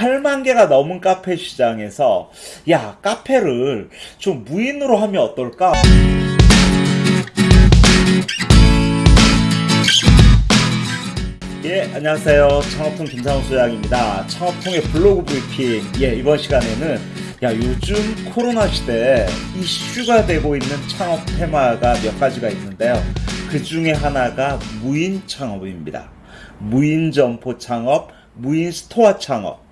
8만 개가 넘은 카페 시장에서 야 카페를 좀 무인으로 하면 어떨까? 예, 안녕하세요. 창업통 김상우 소장입니다. 창업통의 블로그 브리핑. 예, 이번 시간에는 야, 요즘 코로나 시대에 이슈가 되고 있는 창업 테마가 몇 가지가 있는데요. 그 중에 하나가 무인 창업입니다. 무인 점포 창업, 무인 스토어 창업.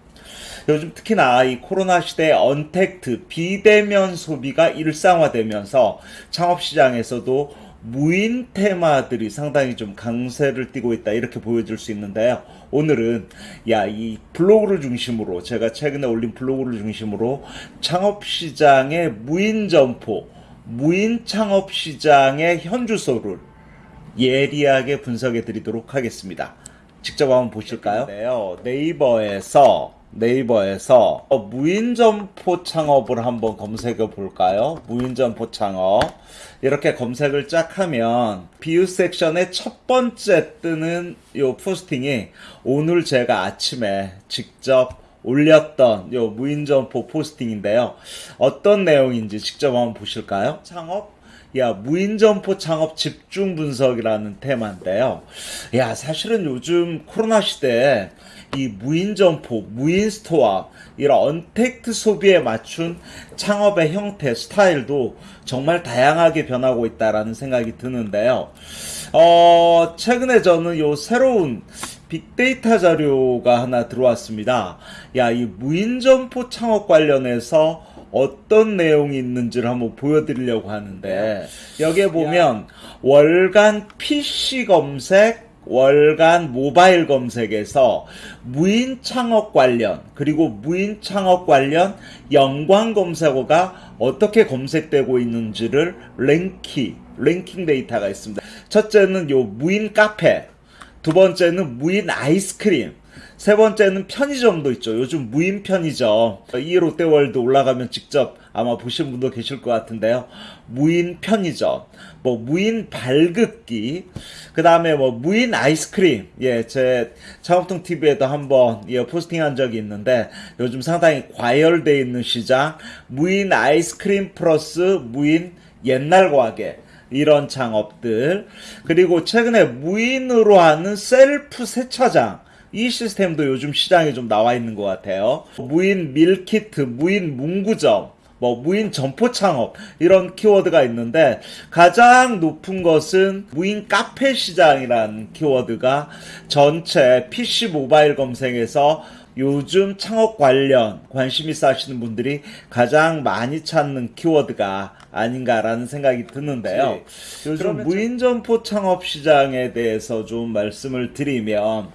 요즘 특히나 이 코로나 시대에 언택트, 비대면 소비가 일상화되면서 창업 시장에서도 무인 테마들이 상당히 좀 강세를 띠고 있다 이렇게 보여줄 수 있는데요. 오늘은 야 이 블로그를 중심으로 제가 최근에 올린 블로그를 중심으로 창업 시장의 무인 점포, 무인 창업 시장의 현주소를 예리하게 분석해 드리도록 하겠습니다. 직접 한번 보실까요? 네요. 네이버에서 네이버에서 어, 무인점포 창업을 한번 검색해 볼까요? 무인점포 창업 이렇게 검색을 쫙 하면 비유 섹션의 첫 번째 뜨는 요 포스팅이 오늘 제가 아침에 직접 올렸던 요 무인점포 포스팅인데요. 어떤 내용인지 직접 한번 보실까요? 창업 야, 무인점포 창업 집중 분석이라는 테마인데요. 야, 사실은 요즘 코로나 시대에 이 무인점포, 무인스토어, 이런 언택트 소비에 맞춘 창업의 형태, 스타일도 정말 다양하게 변하고 있다라는 생각이 드는데요. 어, 최근에 저는 요 새로운 빅데이터 자료가 하나 들어왔습니다. 야, 이 무인점포 창업 관련해서 어떤 내용이 있는지를 한번 보여드리려고 하는데 여기에 보면 월간 PC 검색 월간 모바일 검색에서 무인 창업 관련 그리고 무인 창업 관련 연관 검색어가 어떻게 검색되고 있는지를 랭키 랭킹 데이터가 있습니다. 첫째는 요 무인 카페, 두 번째는 무인 아이스크림, 세 번째는 편의점도 있죠. 요즘 무인 편의점. 이 롯데월드 올라가면 직접 아마 보신 분도 계실 것 같은데요. 무인 편의점, 뭐 무인 밀키트, 그 다음에 뭐 무인 아이스크림. 예, 제 창업통 TV에도 한번 예, 포스팅한 적이 있는데 요즘 상당히 과열돼 있는 시장. 무인 아이스크림 플러스 무인 옛날 과자. 이런 창업들 그리고 최근에 무인으로 하는 셀프 세차장 이 시스템도 요즘 시장에 좀 나와 있는 것 같아요. 무인 밀키트, 무인 문구점, 뭐 무인 점포 창업 이런 키워드가 있는데 가장 높은 것은 무인 카페 시장이라는 키워드가 전체 PC 모바일 검색에서 요즘 창업 관련 관심 있어 하시는 분들이 가장 많이 찾는 키워드가 아닌가라는 생각이 드는데요. 네. 요즘 무인점포 창업 시장에 대해서 좀 말씀을 드리면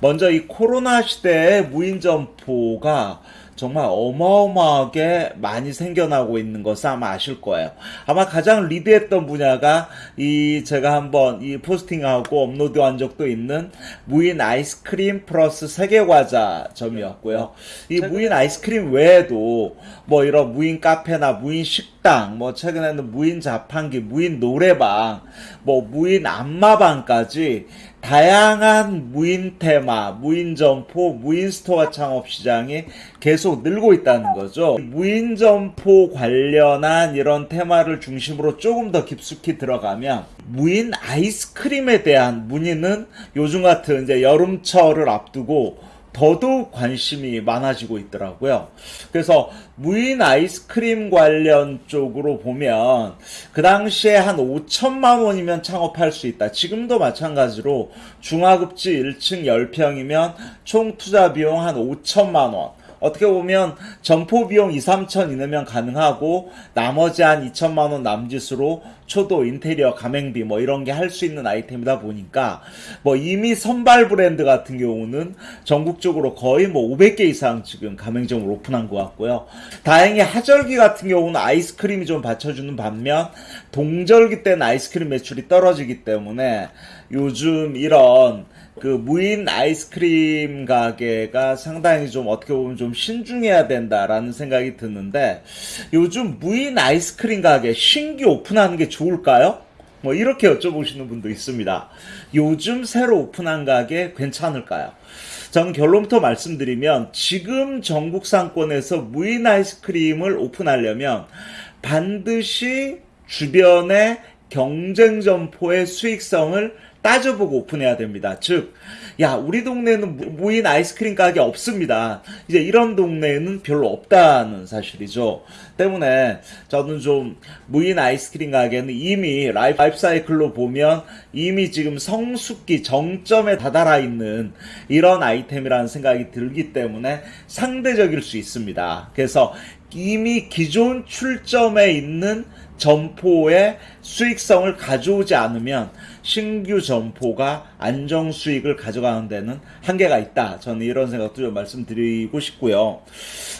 먼저 이 코로나 시대에 무인점포가 정말 어마어마하게 많이 생겨나고 있는 것을 아마 아실 거예요. 아마 가장 리드했던 분야가 이 제가 한번 이 포스팅하고 업로드한 적도 있는 무인 아이스크림 플러스 세계과자점이었고요. 이 무인 아이스크림 외에도 뭐 이런 무인 카페나 무인 식당, 뭐 최근에는 무인 자판기, 무인 노래방, 뭐 무인 안마방까지 다양한 무인 테마, 무인 점포, 무인 스토어 창업 시장이 계속 늘고 있다는 거죠. 무인 점포 관련한 이런 테마를 중심으로 조금 더 깊숙이 들어가면 무인 아이스크림에 대한 문의는 요즘 같은 이제 여름철을 앞두고 더더욱 관심이 많아지고 있더라고요. 그래서 무인 아이스크림 관련 쪽으로 보면 그 당시에 한 5천만 원이면 창업할 수 있다. 지금도 마찬가지로 중하급지 1층 10평이면 총 투자 비용 한 5천만 원. 어떻게 보면 점포 비용 2, 3천 이내면 가능하고 나머지 한 2천만 원 남짓으로 초도 인테리어 가맹비 뭐 이런 게 할 수 있는 아이템이다 보니까 뭐 이미 선발 브랜드 같은 경우는 전국적으로 거의 뭐 500개 이상 지금 가맹점을 오픈한 것 같고요. 다행히 하절기 같은 경우는 아이스크림이 좀 받쳐주는 반면 동절기 때는 아이스크림 매출이 떨어지기 때문에 요즘 이런 그 무인 아이스크림 가게가 상당히 좀 어떻게 보면 좀 신중해야 된다라는 생각이 드는데 요즘 무인 아이스크림 가게 신규 오픈하는 게 좋을까요? 뭐 이렇게 여쭤보시는 분도 있습니다. 요즘 새로 오픈한 가게 괜찮을까요? 저는 결론부터 말씀드리면 지금 전국 상권에서 무인 아이스크림을 오픈하려면 반드시 주변의 경쟁 점포의 수익성을 따져보고 오픈해야 됩니다. 즉, 야, 우리 동네에는 무- 무인 아이스크림 가게 없습니다. 이제 이런 동네에는 별로 없다는 사실이죠. 때문에 저는 좀 무인 아이스크림 가게는 이미 라이프 사이클로 보면 이미 지금 성숙기 정점에 다다라 있는 이런 아이템이라는 생각이 들기 때문에 상대적일 수 있습니다. 그래서 이미 기존 출점에 있는 점포의 수익성을 가져오지 않으면 신규 점포가 안정 수익을 가져가는 데는 한계가 있다. 저는 이런 생각도 좀 말씀드리고 싶고요.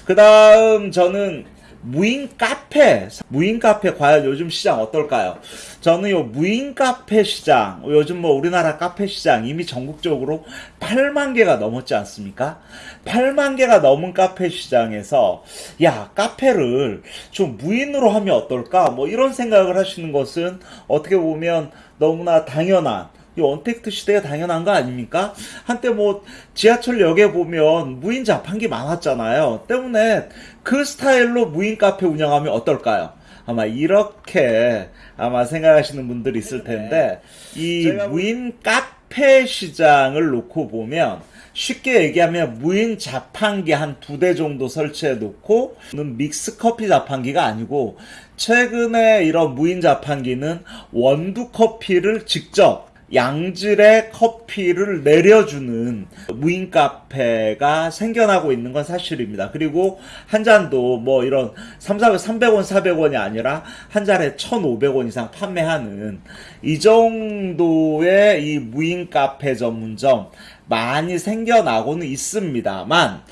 그 다음 저는 무인 카페, 무인 카페 과연 요즘 시장 어떨까요? 저는 요 무인 카페 시장, 요즘 뭐 우리나라 카페 시장 이미 전국적으로 8만 개가 넘었지 않습니까? 8만 개가 넘은 카페 시장에서 야, 카페를 좀 무인으로 하면 어떨까? 뭐 이런 생각을 하시는 것은 어떻게 보면 너무나 당연한 이 언택트 시대가 당연한 거 아닙니까? 한때 뭐 지하철역에 보면 무인 자판기 많았잖아요. 때문에 그 스타일로 무인 카페 운영하면 어떨까요? 아마 이렇게 아마 생각하시는 분들이 있을 텐데 이 무인 카페 시장을 놓고 보면 쉽게 얘기하면 무인 자판기 한 두 대 정도 설치해 놓고 믹스 커피 자판기가 아니고 최근에 이런 무인 자판기는 원두 커피를 직접 양질의 커피를 내려주는 무인 카페가 생겨나고 있는 건 사실입니다. 그리고 한 잔도 뭐 이런 3, 400, 300원, 400원이 아니라 한 잔에 1,500원 이상 판매하는 이 정도의 이 무인 카페 전문점 많이 생겨나고는 있습니다만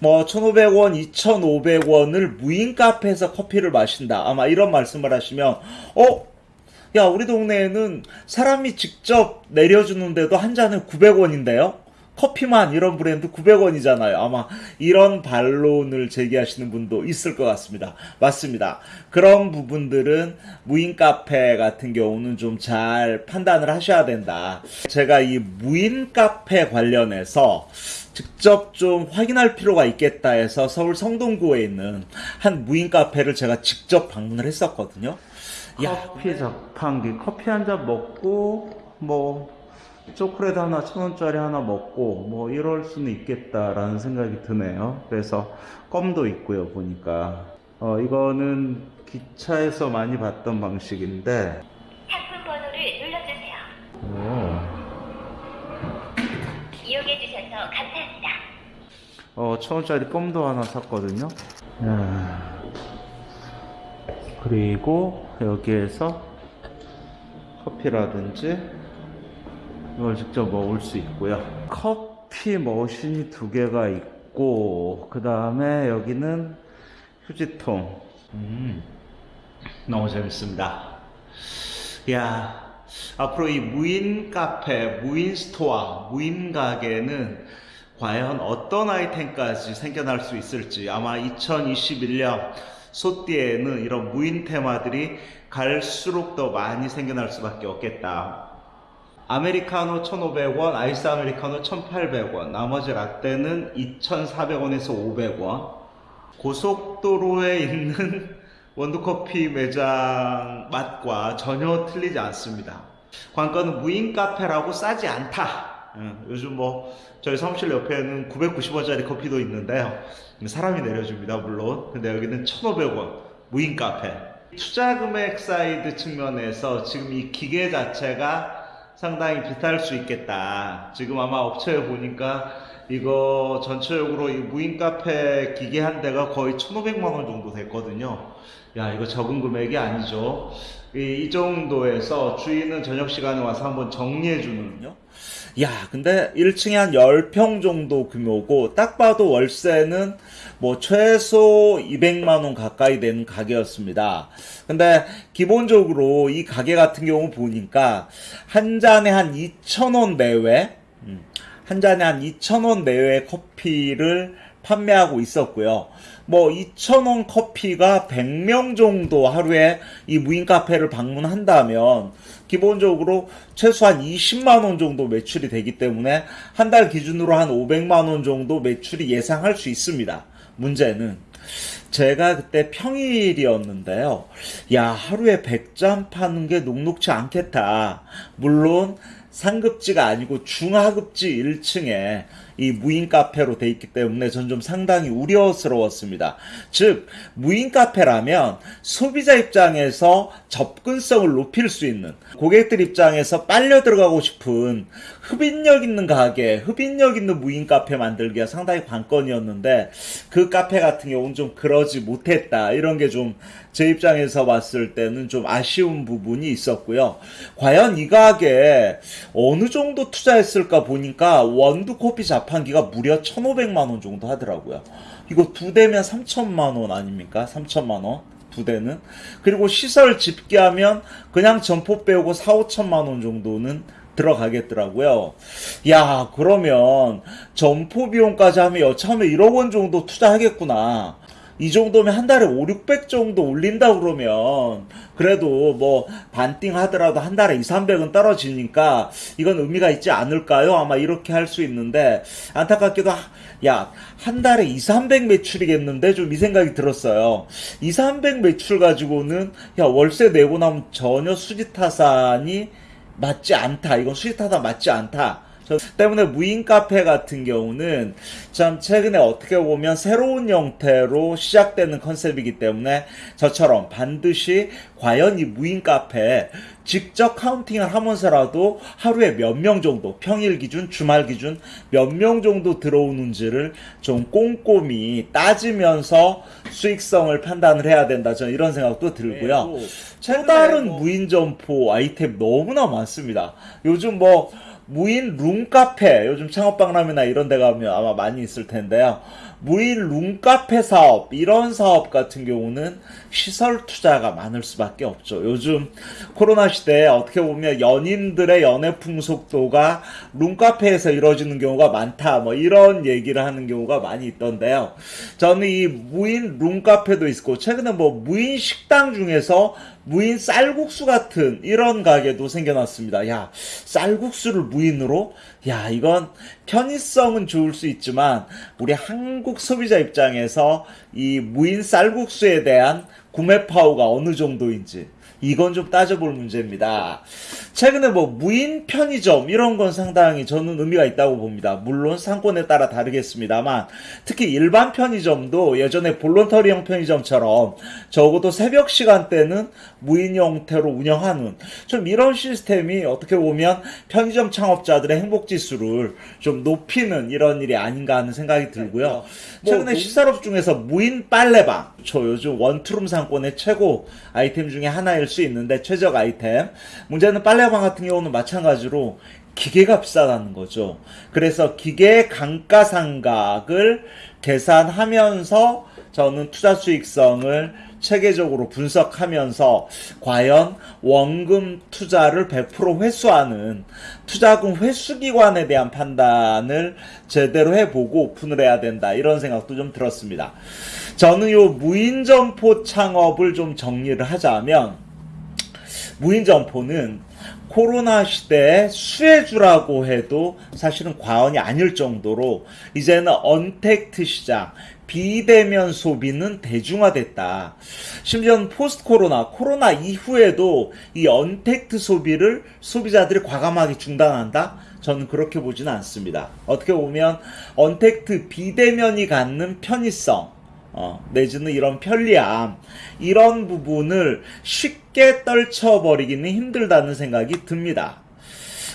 뭐 1,500원, 2,500원을 무인 카페에서 커피를 마신다. 아마 이런 말씀을 하시면 어 야, 우리 동네에는 사람이 직접 내려주는데도 한 잔에 900원인데요? 커피만 이런 브랜드 900원이잖아요. 아마 이런 반론을 제기하시는 분도 있을 것 같습니다. 맞습니다. 그런 부분들은 무인 카페 같은 경우는 좀 잘 판단을 하셔야 된다. 제가 이 무인 카페 관련해서 직접 좀 확인할 필요가 있겠다 해서 서울 성동구에 있는 한 무인 카페를 제가 직접 방문을 했었거든요. 커피 자판기 커피 한 잔 먹고 뭐 초콜릿 하나 천 원짜리 하나 먹고 뭐 이럴 수는 있겠다라는 생각이 드네요. 그래서 껌도 있고요 보니까 어 이거는 기차에서 많이 봤던 방식인데 상품 번호를 눌러주세요. 오. 이용해 주셔서 감사합니다. 어, 천 원짜리 껌도 하나 샀거든요. 야. 그리고 여기에서 커피라든지 이걸 직접 먹을 수 있고요. 커피 머신이 두 개가 있고 그 다음에 여기는 휴지통. 음, 너무 재밌습니다. 야, 앞으로 이 무인 카페, 무인 스토어, 무인 가게는 과연 어떤 아이템까지 생겨날 수 있을지 아마 2021년 소띠에는 이런 무인 테마들이 갈수록 더 많이 생겨날 수밖에 없겠다. 아메리카노 1,500원, 아이스 아메리카노 1,800원, 나머지 라떼는 2,400원에서 500원. 고속도로에 있는 원두커피 매장 맛과 전혀 틀리지 않습니다. 관건은 무인 카페라고 싸지 않다. 응, 요즘 뭐 저희 사무실 옆에는 990원짜리 커피도 있는데요. 사람이 내려줍니다, 물론. 근데 여기는 1,500원 무인 카페. 투자 금액 사이드 측면에서 지금 이 기계 자체가 상당히 비쌀 수 있겠다. 지금 아마 업체에 보니까 이거 전체적으로 이 무인 카페 기계 한 대가 거의 1,500만 원 정도 됐거든요. 야, 이거 적은 금액이 아니죠. 이, 이 정도에서 주인은 저녁 시간에 와서 한번 정리해 주는요. 야, 근데 1층에 한 10평 정도 규모고 딱 봐도 월세는 뭐 최소 200만 원 가까이 되는 가게였습니다. 근데 기본적으로 이 가게 같은 경우 보니까 한 잔에 한 2,000원 내외 음, 한 잔에 한 2,000원 내외의 커피를 판매하고 있었고요. 뭐 2,000원 커피가 100명 정도 하루에 이 무인 카페를 방문한다면 기본적으로 최소한 20만 원 정도 매출이 되기 때문에 한 달 기준으로 한 500만 원 정도 매출이 예상할 수 있습니다. 문제는 제가 그때 평일이었는데요. 야, 하루에 100잔 파는 게 녹록치 않겠다. 물론 상급지가 아니고 중하급지 1층에 이 무인 카페로 돼 있기 때문에 전 좀 상당히 우려스러웠습니다. 즉, 무인 카페라면 소비자 입장에서 접근성을 높일 수 있는 고객들 입장에서 빨려 들어가고 싶은 흡인력 있는 가게, 흡인력 있는 무인 카페 만들기가 상당히 관건이었는데 그 카페 같은 경우는 좀 그러지 못했다. 이런 게 좀 제 입장에서 봤을 때는 좀 아쉬운 부분이 있었고요. 과연 이 가게에 어느 정도 투자했을까 보니까 원두 커피 자판기가 무려 1,500만 원 정도 하더라고요. 이거 두 대면 3천만 원 아닙니까? 3천만 원. 두 대는. 그리고 시설 집계하면 그냥 점포 빼고 4, 5천만 원 정도는 들어가겠더라고요. 야, 그러면 점포 비용까지 하면 여차하면 1억 원 정도 투자하겠구나. 이 정도면 한 달에 5, 600 정도 올린다 그러면 그래도 뭐 반띵 하더라도 한 달에 2, 300은 떨어지니까 이건 의미가 있지 않을까요? 아마 이렇게 할 수 있는데 안타깝게도 야, 한 달에 2, 300 매출이겠는데 좀 이 생각이 들었어요. 2, 300 매출 가지고는 야, 월세 내고 나면 전혀 수지 타산이 맞지 않다. 이건 타산 맞지 않다. 저 때문에 무인 카페 같은 경우는 참 최근에 어떻게 보면 새로운 형태로 시작되는 컨셉이기 때문에 저처럼 반드시 과연 이 무인 카페 직접 카운팅을 하면서라도 하루에 몇 명 정도 평일 기준 주말 기준 몇 명 정도 들어오는지를 좀 꼼꼼히 따지면서 수익성을 판단을 해야 된다. 저는 이런 생각도 들고요. 또 다른 무인 점포 아이템 너무나 많습니다. 요즘 뭐 무인 룸카페 요즘 창업박람회나 이런 데 가면 아마 많이 있을 텐데요 무인 룸카페 사업 이런 사업 같은 경우는 시설 투자가 많을 수밖에 없죠 요즘 코로나 시대에 어떻게 보면 연인들의 연애 풍속도가 룸카페에서 이루어지는 경우가 많다 뭐 이런 얘기를 하는 경우가 많이 있던데요 저는 이 무인 룸카페도 있고 최근에 뭐 무인 식당 중에서 무인 쌀국수 같은 이런 가게도 생겨났습니다. 야, 쌀국수를 무인으로? 야, 이건 편의성은 좋을 수 있지만 우리 한국 소비자 입장에서 이 무인 쌀국수에 대한 구매 파워가 어느 정도인지 이건 좀 따져볼 문제입니다. 최근에 뭐 무인 편의점 이런 건 상당히 저는 의미가 있다고 봅니다. 물론 상권에 따라 다르겠습니다만 특히 일반 편의점도 예전에 볼런터리형 편의점처럼 적어도 새벽 시간대는 무인 형태로 운영하는 좀 이런 시스템이 어떻게 보면 편의점 창업자들의 행복 지수를 좀 높이는 이런 일이 아닌가 하는 생각이 들고요. 최근에 시설업 중에서 무인 빨래방 저 요즘 원투룸 상권의 최고 아이템 중에 하나일 수 있는데 최적 아이템 문제는 빨래방 같은 경우는 마찬가지로 기계가 비싸다는 거죠. 그래서 기계 감가상각을 계산하면서 저는 투자 수익성을 체계적으로 분석하면서 과연 원금 투자를 100% 회수하는 투자금 회수기관에 대한 판단을 제대로 해보고 오픈을 해야 된다 이런 생각도 좀 들었습니다. 저는 요 무인점포 창업을 좀 정리를 하자면 무인점포는 코로나 시대의 수혜주라고 해도 사실은 과언이 아닐 정도로 이제는 언택트 시장, 비대면 소비는 대중화됐다. 심지어는 포스트 코로나, 코로나 이후에도 이 언택트 소비를 소비자들이 과감하게 중단한다? 저는 그렇게 보지는 않습니다. 어떻게 보면 언택트 비대면이 갖는 편의성, 어, 내지는 이런 편리함 이런 부분을 쉽게 떨쳐버리기는 힘들다는 생각이 듭니다.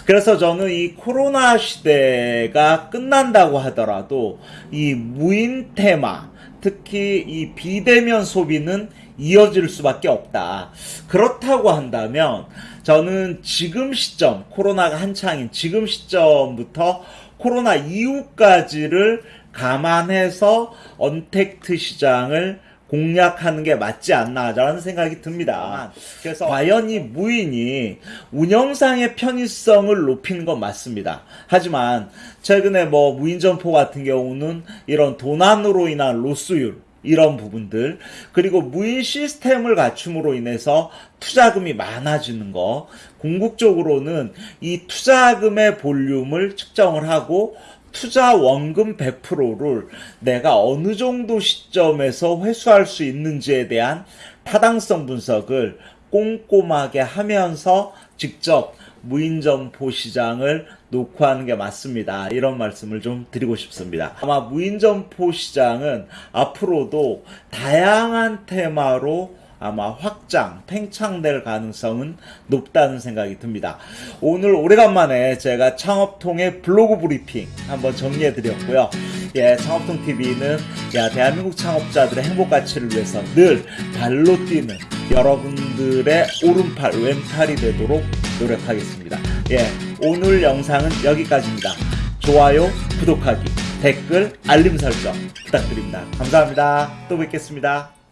그래서 저는 이 코로나 시대가 끝난다고 하더라도 이 무인 테마 특히 이 비대면 소비는 이어질 수밖에 없다. 그렇다고 한다면 저는 지금 시점 코로나가 한창인 지금 시점부터 코로나 이후까지를 감안해서 언택트 시장을 공략하는 게 맞지 않나라는 생각이 듭니다. 그래서 과연 이 무인이 운영상의 편의성을 높이는 건 맞습니다. 하지만 최근에 뭐 무인 점포 같은 경우는 이런 도난으로 인한 로스율 이런 부분들 그리고 무인 시스템을 갖춤으로 인해서 투자금이 많아지는 거 궁극적으로는 이 투자금의 볼륨을 측정을 하고 투자 원금 100%를 내가 어느 정도 시점에서 회수할 수 있는지에 대한 타당성 분석을 꼼꼼하게 하면서 직접 무인점포 시장을 녹화하는 게 맞습니다. 이런 말씀을 좀 드리고 싶습니다. 아마 무인점포 시장은 앞으로도 다양한 테마로 아마 확장, 팽창될 가능성은 높다는 생각이 듭니다. 오늘 오래간만에 제가 창업통의 블로그 브리핑 한번 정리해 드렸고요. 예, 창업통 TV는 야, 대한민국 창업자들의 행복 가치를 위해서 늘 발로 뛰는 여러분들의 오른팔, 왼팔이 되도록 노력하겠습니다. 예, 오늘 영상은 여기까지입니다. 좋아요, 구독하기, 댓글, 알림 설정 부탁드립니다. 감사합니다. 또 뵙겠습니다.